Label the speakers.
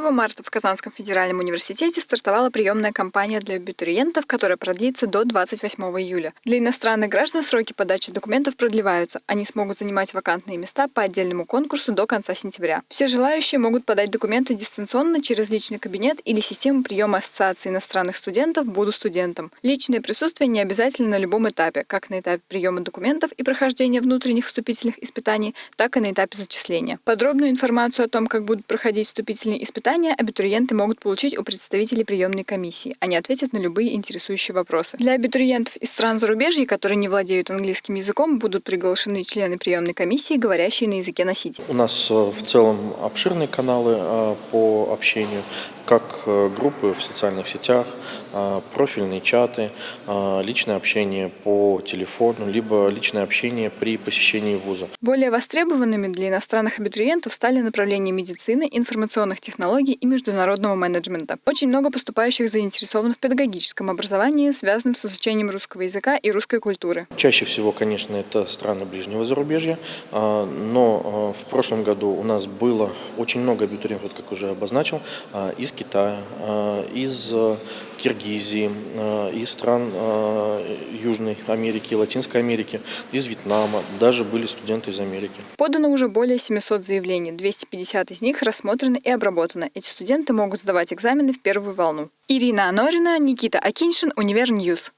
Speaker 1: 1 марта в Казанском федеральном университете стартовала приемная кампания для абитуриентов, которая продлится до 28 июля. Для иностранных граждан сроки подачи документов продлеваются. Они смогут занимать вакантные места по отдельному конкурсу до конца сентября. Все желающие могут подать документы дистанционно через личный кабинет или систему приема Ассоциации иностранных студентов «Буду студентом». Личное присутствие не обязательно на любом этапе, как на этапе приема документов и прохождения внутренних вступительных испытаний, так и на этапе зачисления. Подробную информацию о том, как будут проходить вступительные испытания, абитуриенты могут получить у представителей приемной комиссии. Они ответят на любые интересующие вопросы. Для абитуриентов из стран зарубежья, которые не владеют английским языком, будут приглашены члены приемной комиссии, говорящие на языке носителя.
Speaker 2: У нас э, в целом обширные каналы э, по общению, как э, группы в социальных сетях, профильные чаты, личное общение по телефону, либо личное общение при посещении вуза.
Speaker 1: Более востребованными для иностранных абитуриентов стали направления медицины, информационных технологий и международного менеджмента. Очень много поступающих заинтересованы в педагогическом образовании, связанном с изучением русского языка и русской культуры.
Speaker 2: Чаще всего, конечно, это страны ближнего зарубежья, но в прошлом году у нас было очень много абитуриентов, как уже обозначил, из Китая, из Киргизии, из стран Южной Америки, Латинской Америки, из Вьетнама, даже были студенты из Америки.
Speaker 1: Подано уже более 700 заявлений, 250 из них рассмотрены и обработаны. Эти студенты могут сдавать экзамены в первую волну. Ирина Анорина, Никита Акиншин, Универ News.